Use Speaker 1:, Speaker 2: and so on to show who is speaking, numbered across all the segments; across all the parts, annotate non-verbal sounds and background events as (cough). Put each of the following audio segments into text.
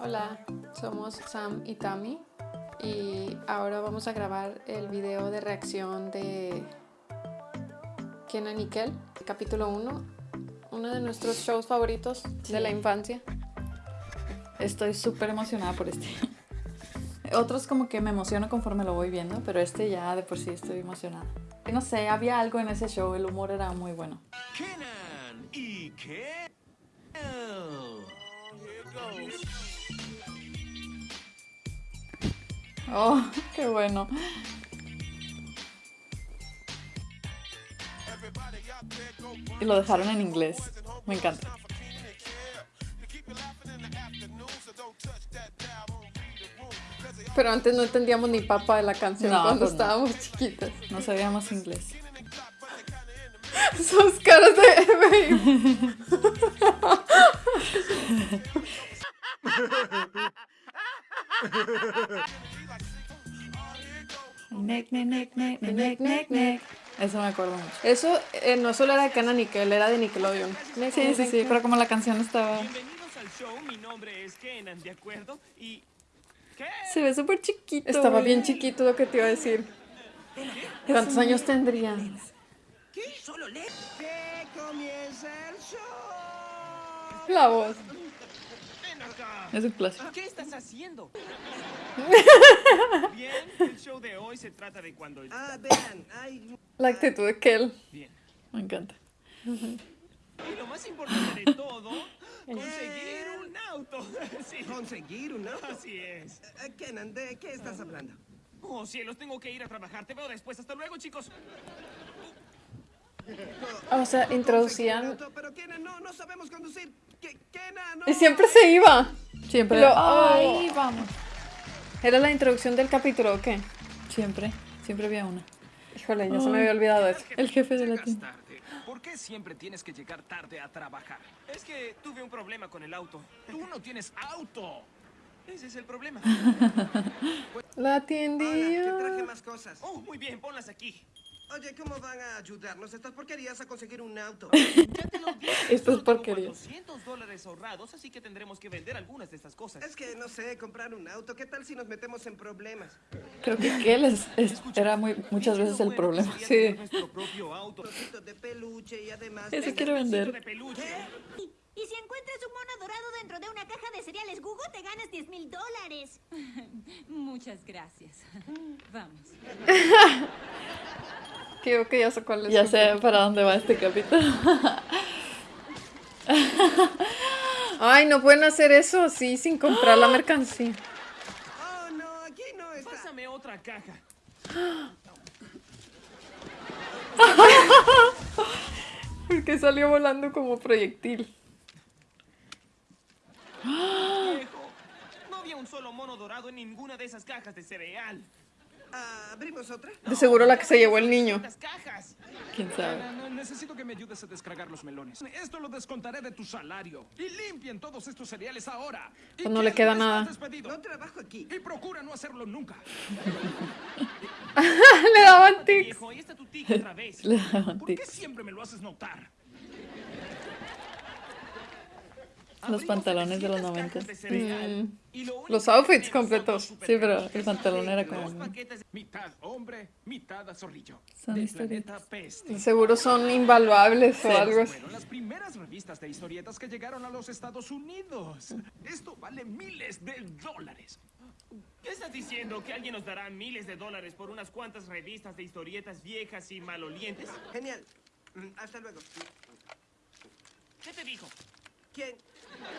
Speaker 1: Hola, somos Sam y Tami y ahora vamos a grabar el video de reacción de Kenan y Kel, capítulo 1, uno de nuestros shows favoritos de la infancia.
Speaker 2: Estoy súper emocionada por este. Otros como que me emociono conforme lo voy viendo, pero este ya de por sí estoy emocionada. No sé, había algo en ese show, el humor era muy bueno.
Speaker 3: Kenan y Kel.
Speaker 2: Oh, (laughs) qué bueno. Y lo dejaron en inglés. Me encanta.
Speaker 1: Pero antes no entendíamos ni papa de la canción
Speaker 2: No,
Speaker 1: cuando
Speaker 2: pues no.
Speaker 1: estábamos chiquitas.
Speaker 2: No sabíamos inglés. (laughs)
Speaker 1: Sus caras de babe. (laughs)
Speaker 2: Neck, neck, neck, neck, neck, neck, neck. Eso me acuerdo mucho.
Speaker 1: Eso eh, no solo era de Kenan y Kel, era de Nickelodeon.
Speaker 2: Sí, sí, sí, pero como la canción estaba...
Speaker 3: Bienvenidos al show, mi nombre es Kenan, ¿de acuerdo? Y... ¿Qué?
Speaker 2: Se ve súper chiquito.
Speaker 1: Estaba bien chiquito lo que te iba a decir. ¿Cuántos años tendría?
Speaker 3: ¿Qué? Solo le... ¡Que comience el show!
Speaker 1: La voz.
Speaker 2: Es un clásico.
Speaker 3: ¿Qué estás haciendo? (laughs) Bien, el show de hoy se trata de cuando...
Speaker 4: Ah, vean, hay...
Speaker 1: La actitud de Kel.
Speaker 3: Bien.
Speaker 2: Me encanta.
Speaker 3: Y lo más importante de todo, (laughs) conseguir un auto. (laughs) Sí,
Speaker 4: conseguir un auto.
Speaker 3: así es.
Speaker 4: Eh, Kenan, ¿de qué estás hablando?
Speaker 3: Oh, cielos, tengo que ir a trabajar. Te veo después. Hasta luego, chicos.
Speaker 1: O sea, introducían...
Speaker 4: auto, pero Kenan, no, no sabemos conducir. No.
Speaker 1: Y siempre se iba.
Speaker 2: Siempre.
Speaker 1: Lo-
Speaker 2: Ay, vamos.
Speaker 1: ¿Era la introducción del capítulo o qué?
Speaker 2: Siempre. Siempre había una.
Speaker 1: Híjole, ya se me había olvidado eso.
Speaker 2: El jefe de la tienda.
Speaker 5: tarde. ¿Por qué siempre tienes que llegar tarde a trabajar?
Speaker 3: Es que tuve un problema con el auto.
Speaker 5: Tú no tienes auto.
Speaker 3: Ese es el problema. (laughs)
Speaker 1: La
Speaker 4: Hola, te traje
Speaker 1: tiendilla.
Speaker 4: más cosas.
Speaker 3: Oh, muy bien, ponlas aquí.
Speaker 4: Oye, ¿cómo van a ayudarnos estas porquerías a conseguir un auto? (laughs)
Speaker 3: Ya te lo dije.
Speaker 1: Esto es
Speaker 3: solo tengo
Speaker 1: porquería.
Speaker 3: 400 dólares ahorrados, así que tendremos que vender algunas de estas cosas.
Speaker 4: Es que, no sé, comprar un auto, ¿qué tal si nos metemos en problemas?
Speaker 2: Creo que Kel es- es- era muy, muchas veces el problema.
Speaker 1: Sí.
Speaker 3: Nuestro propio auto.
Speaker 4: De peluche y además...
Speaker 2: Ese quiero vender.
Speaker 3: de peluche.
Speaker 6: Y si encuentras un mono dorado dentro de una caja de cereales Google, te ganas 10 mil dólares. (laughs)
Speaker 7: Muchas gracias. (laughs) Vamos.
Speaker 1: Creo (laughs) que ya sé cuál es.
Speaker 2: Ya sé para dónde va este capítulo.
Speaker 1: Ay, no pueden hacer eso así sin comprar la (gasps) mercancía.
Speaker 4: Oh, no, aquí no está.
Speaker 3: Pásame otra caja.
Speaker 1: Porque salió volando como proyectil.
Speaker 3: Viejo, no había un solo mono dorado en ninguna de esas cajas de cereal.
Speaker 4: ¿Abrimos otra?
Speaker 1: De seguro la que se llevó el niño.
Speaker 3: Cajas.
Speaker 2: ¿Quién sabe?
Speaker 5: No, no, necesito que me ayudes a descargar los melones. Esto lo descontaré de tu salario. Y limpien todos estos cereales ahora. Y
Speaker 1: Pues no le queda nada.
Speaker 5: despedido.
Speaker 4: No trabajo aquí.
Speaker 5: Y procura no hacerlo nunca. (laughs)
Speaker 1: Le daban tics. (laughs)
Speaker 2: Le daban
Speaker 5: ¿Por qué siempre me lo haces notar?
Speaker 2: Los pantalones de los
Speaker 3: 700
Speaker 2: 90.
Speaker 3: cajas de cereal,
Speaker 1: Mm. Los outfits completos.
Speaker 2: Sí, pero el pantalón era como...
Speaker 5: Mitad hombre, mitad zorrillo.
Speaker 2: Son historietas.
Speaker 1: Seguro son invaluables o algo así.
Speaker 5: Fueron las primeras revistas de historietas que llegaron a los Estados Unidos. Esto vale miles de dólares.
Speaker 3: ¿Qué estás diciendo? ¿Que alguien nos dará miles de dólares por unas cuantas revistas de historietas viejas y malolientes?
Speaker 4: Genial. Mm, Hasta luego.
Speaker 3: ¿Qué te dijo?
Speaker 4: ¿Quién?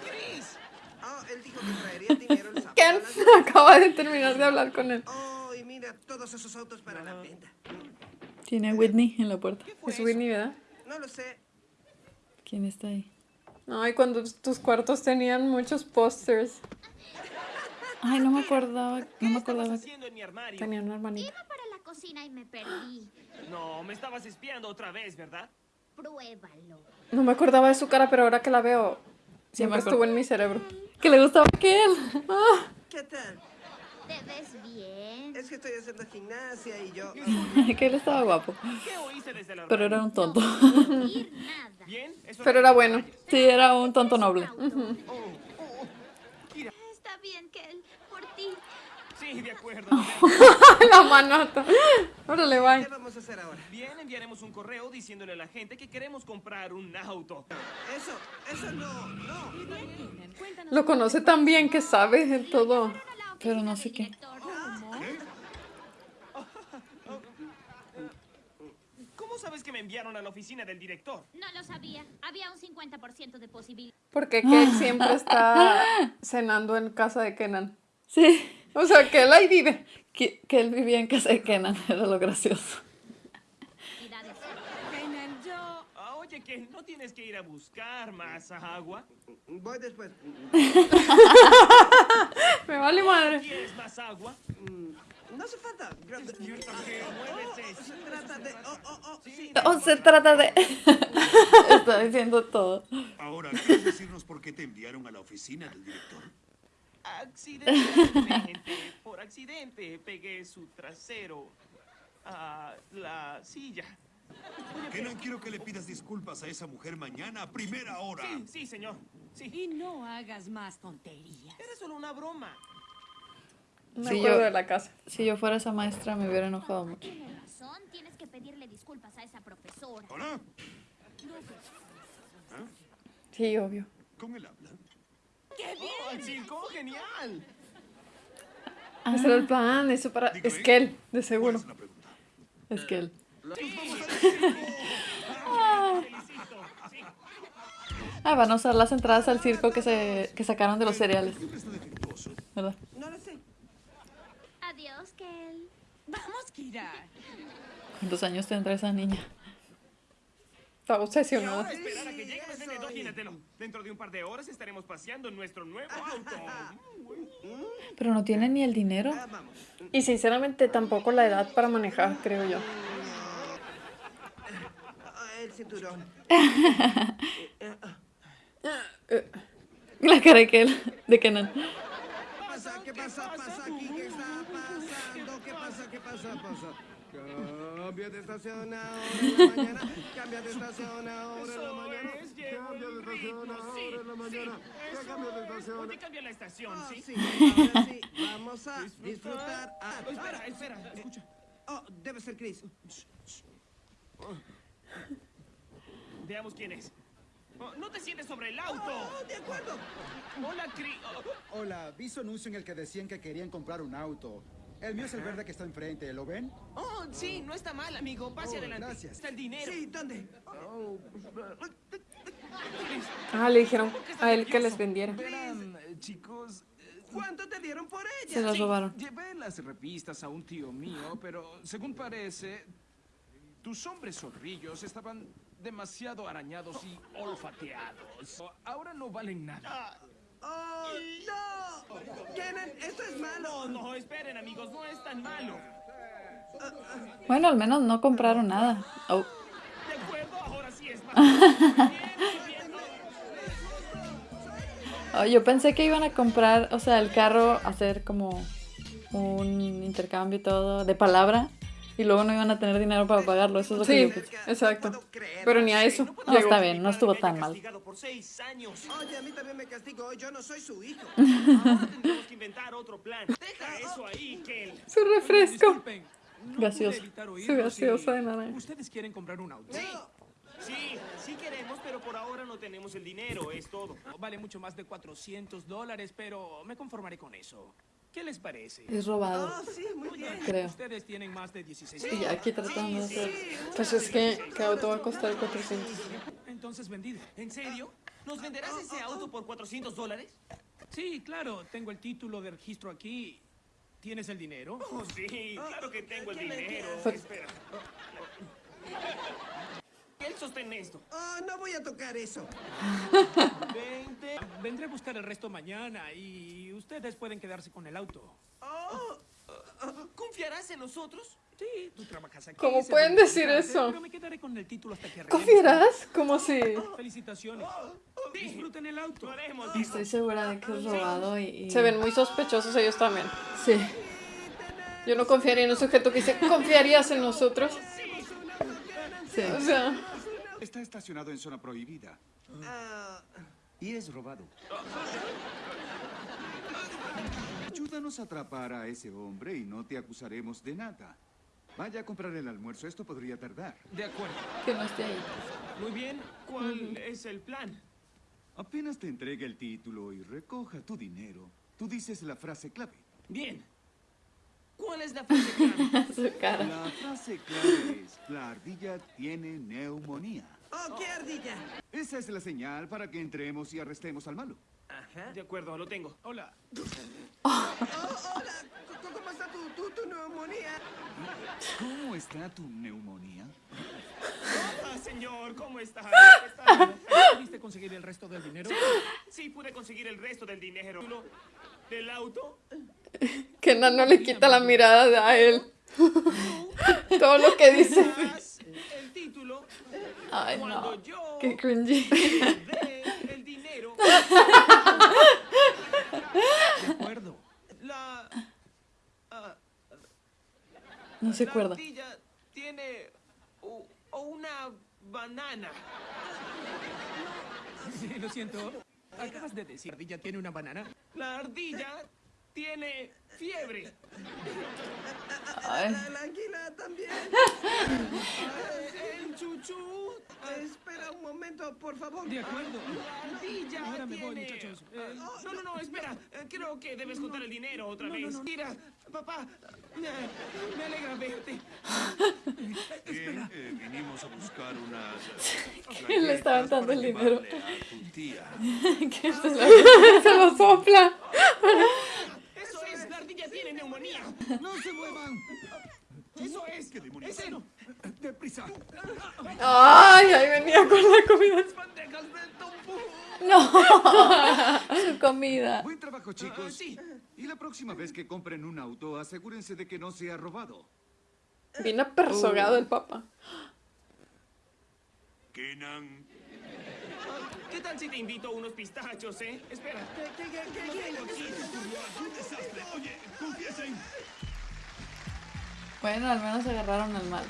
Speaker 3: Chris.
Speaker 4: Oh, él dijo que traería dinero el sábado.
Speaker 1: Ken (laughs) acaba de terminar de hablar con él.
Speaker 4: Oh, y mira, todos esos autos para la venta.
Speaker 2: Tiene a Whitney en la puerta.
Speaker 1: Es Whitney, ¿verdad?
Speaker 4: No lo sé.
Speaker 2: ¿Quién está ahí?
Speaker 1: Ay, cuando tus cuartos tenían muchos pósters.
Speaker 2: Ay, no me acordaba.
Speaker 3: ¿Qué
Speaker 2: No me acordaba.
Speaker 1: Tenían una hermanita.
Speaker 6: Iba para la cocina y me perdí.
Speaker 3: No, me estabas espiando otra vez, ¿verdad?
Speaker 6: Pruébalo.
Speaker 1: No me acordaba de su cara, pero ahora que la veo, siempre estuvo en mi cerebro.
Speaker 2: Que le gustaba a Kel.
Speaker 1: Ah,
Speaker 4: ¿Qué tal?
Speaker 6: ¿Te ves bien?
Speaker 4: Es que estoy haciendo gimnasia y yo... (laughs)
Speaker 2: Kel estaba guapo.
Speaker 3: ¿Qué oíste desde la
Speaker 2: Pero era un tonto.
Speaker 1: Pero era bueno.
Speaker 2: Sí, era un tonto noble.
Speaker 6: Auto.
Speaker 3: Oh, oh, oh. Mira,
Speaker 6: Está
Speaker 3: Sí, de acuerdo. (laughs)
Speaker 1: La manota. Órale,
Speaker 4: ¿Qué
Speaker 1: bye.
Speaker 4: vamos a hacer ahora?
Speaker 3: Bien, enviaremos un correo diciéndole a la gente que queremos comprar un auto.
Speaker 4: Eso, eso no, no.
Speaker 7: Cuéntanos
Speaker 1: Lo conoce tan bien que sabe de todo.
Speaker 2: Pero no sé qué.
Speaker 3: ¿Cómo sabes que me enviaron a la oficina del director?
Speaker 6: No lo sabía. Había un 50% de posibilidad.
Speaker 1: Porque Kate siempre está cenando en casa de Kenan. (laughs)
Speaker 2: Sí.
Speaker 1: O sea, que él ahí vive.
Speaker 2: Que, que él vivía en casa de Kenan, (laughs) era lo gracioso.
Speaker 3: Kenan, yo... Ah, oye, que no tienes que ir a buscar más agua.
Speaker 4: Voy después.
Speaker 1: Me vale madre.
Speaker 3: ¿Quieres más agua?
Speaker 4: No hace falta. Gracias.
Speaker 3: Muévese.
Speaker 4: Se trata de. Oh, oh, oh. Sí.
Speaker 2: O se trata de... (laughs) Está diciendo todo.
Speaker 8: Ahora, ¿quieres decirnos por qué te enviaron a la oficina del director?
Speaker 3: Accidentalmente, por accidente, pegué su trasero a la silla.
Speaker 8: Que no quiero que le pidas disculpas a esa mujer mañana a primera hora.
Speaker 3: Sí, sí, señor. Sí.
Speaker 7: y no hagas más tonterías.
Speaker 3: Era solo una broma.
Speaker 1: Me
Speaker 2: Sí,
Speaker 1: acuerdo
Speaker 2: yo-
Speaker 1: de la casa.
Speaker 2: Si yo fuera esa maestra me hubiera enojado mucho.
Speaker 6: Tienes razón. Tienes que pedirle disculpas a esa profesora.
Speaker 8: ¿Hola?
Speaker 1: Sí, obvio.
Speaker 8: ¿Con él habla?
Speaker 3: ¡Oh, al circo! ¡Genial!
Speaker 1: Ese era el plan, eso para...
Speaker 8: Dígame.
Speaker 1: Es que él, de
Speaker 8: ¿Cuál
Speaker 1: seguro.
Speaker 8: es la pregunta?
Speaker 2: Es que él...
Speaker 3: Felicito. Sí.
Speaker 2: Ah, van a usar las entradas al circo que, se, que sacaron de los cereales. ¿verdad?
Speaker 4: No lo sé.
Speaker 6: Adiós, Kel.
Speaker 7: Vamos, Kira.
Speaker 2: ¿Cuántos años tendrá esa niña?
Speaker 1: Está obsesionado.
Speaker 3: Ahora esperar a que llegue el vendedor. Imagínatelo. Dentro de un par de horas estaremos paseando en nuestro nuevo auto. (laughs)
Speaker 2: Pero no tiene ni el dinero.
Speaker 4: Ah.
Speaker 1: Y sinceramente tampoco la edad para manejar, creo yo.
Speaker 4: Ah, el cinturón. (laughs)
Speaker 2: La cara de que él, de Kenan.
Speaker 4: ¿Qué pasa? ¿Qué pasa? ¿Pasa aquí? ¿Qué está pasando? ¿Qué pasa? ¿Qué pasa? ¿Pasa? Cambia de estación ahora en la mañana. Cambia de estación ahora en la mañana. Cambia de estación ahora en la mañana. cambia de
Speaker 3: es.
Speaker 4: estación.
Speaker 3: Oye, cambia la estación,
Speaker 4: Ah,
Speaker 3: ¿sí?
Speaker 4: sí. Vamos a disfrutar. Ah,
Speaker 3: Oh, espera,
Speaker 4: ahora,
Speaker 3: espera, escucha.
Speaker 4: Oh, debe ser Chris.
Speaker 3: Veamos quién es. Oh, no te sientes sobre el auto.
Speaker 4: Oh, de acuerdo.
Speaker 3: Hola, Cri... oh,
Speaker 9: Hola, vi su anuncio en el que decían que querían comprar un auto. El mío es el verde que está enfrente, ¿lo ven?
Speaker 3: Oh, sí, no está mal, amigo. Pase
Speaker 9: Oh,
Speaker 3: adelante.
Speaker 9: gracias.
Speaker 3: Está el dinero.
Speaker 4: Sí, ¿dónde?
Speaker 1: Ah, le dijeron a él que les vendiera.
Speaker 5: Verán, eh, chicos,
Speaker 4: ¿Cuánto te dieron por ella?
Speaker 2: Se las robaron.
Speaker 5: llevé las revistas a un tío mío, pero según parece, tus hombres zorrillos estaban demasiado arañados y olfateados. Ahora no valen nada.
Speaker 4: ¡Oh, no! Kenan, esto es malo.
Speaker 3: No, esperen, amigos. No es tan malo.
Speaker 2: Bueno, al menos no compraron nada. Oh,
Speaker 3: De acuerdo, ahora sí es (laughs) malo. Bien, muy bien.
Speaker 2: Oh, yo pensé que iban a comprar, o sea, el carro, hacer como un intercambio y todo de palabra y luego no iban a tener dinero para pagarlo. Eso es lo que
Speaker 1: Sí,
Speaker 2: yo pensé.
Speaker 1: exacto. Pero ni a eso.
Speaker 2: No,
Speaker 1: llegó.
Speaker 2: está bien, no estuvo
Speaker 3: Que
Speaker 2: tan mal.
Speaker 3: castigado por seis años.
Speaker 4: Oye, a mí también me castigó. Yo no soy su hijo. (laughs)
Speaker 3: Ahora tendremos que inventar otro plan. Deja eso ahí, Kel.
Speaker 1: Su refresco.
Speaker 5: No evitar
Speaker 1: Su gaseosa de naranja.
Speaker 5: Ustedes quieren comprar un auto.
Speaker 3: Sí, sí, sí queremos, pero por ahora no tenemos el dinero, es todo.
Speaker 5: Vale mucho más de 400 dólares, pero me conformaré con eso. ¿Qué les parece?
Speaker 2: Es robado,
Speaker 4: Oh, sí, muy bien.
Speaker 2: creo.
Speaker 5: Ustedes tienen más de 16
Speaker 2: Y aquí tratando de hacer...
Speaker 1: Pues es que, ¿qué auto va a costar 400?
Speaker 5: Entonces vendido.
Speaker 3: ¿En serio? ¿Nos venderás ese auto por 400 dólares?
Speaker 5: Sí, claro, tengo el título de registro aquí. ¿Tienes el dinero?
Speaker 3: Oh, sí, claro que tengo el
Speaker 4: ¿qué le
Speaker 3: dinero. Espera. Él sostén esto.
Speaker 4: Oh, no voy a tocar eso. (laughs)
Speaker 3: Veinte.
Speaker 5: Vendré a buscar el resto mañana y ustedes pueden quedarse con el auto.
Speaker 3: Oh, ¿Confiarás en nosotros?
Speaker 5: Sí, tú trabajas aquí.
Speaker 1: ¿Cómo pueden decir eso?
Speaker 5: Pero me quedaré con el título hasta que.
Speaker 1: ¿Confiarás? Como si...
Speaker 5: Felicitaciones.
Speaker 3: Sí,
Speaker 5: Disfruten el auto.
Speaker 3: lo haremos.
Speaker 2: Estoy segura de que es robado y... y-
Speaker 1: Se ven muy sospechosos ellos también.
Speaker 2: Sí.
Speaker 1: Yo no confiaría en un sujeto que dice, ¿confiarías en nosotros?
Speaker 2: Sí.
Speaker 1: O sea,
Speaker 8: Está estacionado en zona prohibida.
Speaker 4: Ah,
Speaker 8: Y es robado.
Speaker 9: Ayúdanos a atrapar a ese hombre y no te acusaremos de nada. Vaya a comprar el almuerzo, esto podría tardar.
Speaker 5: De acuerdo.
Speaker 2: Que no esté ahí.
Speaker 3: Muy bien, ¿cuál es el plan?
Speaker 9: Apenas te entregue el título y recoja tu dinero, tú dices la frase clave.
Speaker 3: Bien. ¿Cuál es la frase clave? (laughs)
Speaker 2: Su cara.
Speaker 9: La frase clave es, la ardilla tiene neumonía.
Speaker 4: ¡Oh, qué ardilla!
Speaker 9: Esa es la señal para que entremos y arrestemos al malo.
Speaker 4: Ajá.
Speaker 3: De acuerdo, lo tengo. Hola.
Speaker 4: Oh, hola, ¿Cómo- ¿cómo está tu, tu, tu neumonía?
Speaker 9: ¿Cómo está tu neumonía?
Speaker 3: Hola, señor, ¿cómo está?
Speaker 5: ¿Pudiste conseguir el resto del dinero?
Speaker 3: Sí, pude conseguir el resto del dinero. ¿Lo- ¿Del auto?
Speaker 1: Kenan no le quita la mirada a él. Todo lo que dice.
Speaker 3: Más el título.
Speaker 2: Ay,
Speaker 3: Cuando
Speaker 2: no.
Speaker 3: yo
Speaker 2: Qué cringy. (laughs)
Speaker 5: De acuerdo.
Speaker 3: la, ah,
Speaker 2: No se
Speaker 3: la
Speaker 2: acuerda.
Speaker 3: ardilla tiene o una banana.
Speaker 5: Sí, lo siento. Acabas de decir, ¿Ardilla tiene una banana?
Speaker 3: La ardilla tiene fiebre.
Speaker 2: Ay.
Speaker 4: La, la anguila también. (laughs) momento, por favor.
Speaker 5: De acuerdo.
Speaker 3: La ardilla
Speaker 5: Ahora me voy,
Speaker 3: tiene-
Speaker 5: muchachos.
Speaker 3: Ah,
Speaker 5: Eh,
Speaker 3: no, no, no, espera. Eh, Creo que debes contar el dinero otra vez. Mira, papá, me, alegra verte.
Speaker 8: Bien, eh, vinimos a buscar unas.
Speaker 1: ¿Quién le dando
Speaker 8: para
Speaker 1: el dinero? (laughs)
Speaker 2: Que se lo-
Speaker 1: Se lo sopla.
Speaker 3: Eso es, la ardilla tiene neumonía.
Speaker 9: ¡No se muevan!
Speaker 3: Eso es.
Speaker 8: ¿Qué demonios?
Speaker 3: Es él.
Speaker 9: ¡Deprisa!
Speaker 1: Ay, ahí venía con la comida.
Speaker 2: No. (laughs) Su comida.
Speaker 9: Buen trabajo,
Speaker 3: Ah,
Speaker 9: chicos.
Speaker 3: sí.
Speaker 9: Y la próxima vez que compren un auto, asegúrense de que no sea robado.
Speaker 1: Vino persogado el papá.
Speaker 8: Kenan.
Speaker 3: ¿Qué tal si te invito a unos pistachos, eh? Espera.
Speaker 4: ¿Qué, qué, qué, qué, qué?
Speaker 3: aquí.
Speaker 8: ¡Un desastre! Oye, confiesen.
Speaker 2: Bueno, al menos agarraron al malo.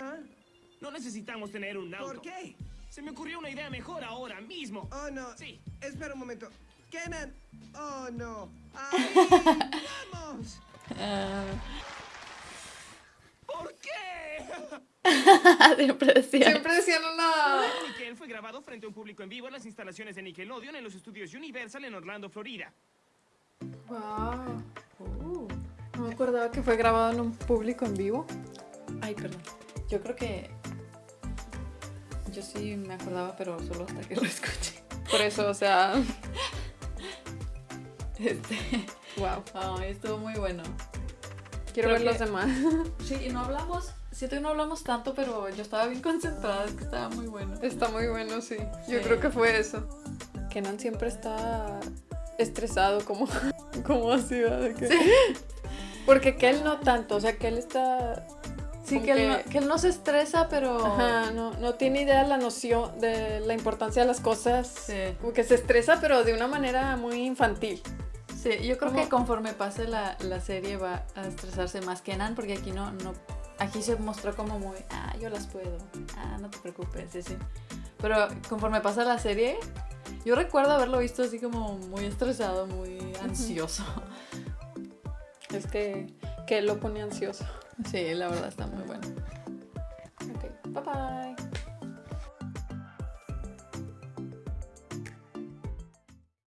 Speaker 4: ¿Ah?
Speaker 3: No necesitamos tener un auto.
Speaker 4: ¿Por qué?
Speaker 3: Se me ocurrió una idea mejor ahora mismo.
Speaker 4: Oh, no.
Speaker 3: Sí.
Speaker 4: Espera un momento. Kenan. Oh, no. (laughs) ¡Ahí! ¡Vamos!
Speaker 2: Ah,
Speaker 3: ¿Por qué? (laughs)
Speaker 2: siempre decía.
Speaker 1: Siempre decían una.
Speaker 3: Nickel fue grabado frente a un público en vivo en las instalaciones de Nickelodeon en los estudios Universal en Orlando, Florida.
Speaker 1: Wow. Uh, no me acordaba que fue grabado en un público en vivo.
Speaker 2: Ay, perdón. Yo creo que. Yo sí me acordaba, pero solo hasta que lo (laughs) escuché.
Speaker 1: Por eso, o sea. (laughs)
Speaker 2: Este.
Speaker 1: Wow.
Speaker 2: Ay, estuvo muy bueno.
Speaker 1: Quiero
Speaker 2: Creo
Speaker 1: ver los demás. (laughs)
Speaker 2: Sí, y no hablamos. Siento que no hablamos tanto, pero yo estaba bien concentrada, es que estaba muy bueno.
Speaker 1: Está muy bueno, sí. Yo
Speaker 2: Sí.
Speaker 1: creo que fue eso. Kenan siempre está estresado, como, como así, ¿verdad? De que- Porque que él no tanto, o sea, que él está...
Speaker 2: Sí, que él, no, que él no se estresa, pero.
Speaker 1: Ajá, no, no tiene idea de la noción, de la importancia de las cosas.
Speaker 2: Sí.
Speaker 1: Como que se estresa, pero de una manera muy infantil.
Speaker 2: Sí, yo creo
Speaker 1: ¿Cómo?
Speaker 2: que conforme pase la, la serie va a estresarse más que Nan, porque aquí no, no. Aquí se mostró como muy. Ah, yo las puedo. Ah, no te preocupes, sí, sí. Pero conforme pasa la serie, yo recuerdo haberlo visto así como muy estresado, muy ansioso.
Speaker 1: Es que, que lo pone ansioso.
Speaker 2: Sí, la verdad está muy bueno.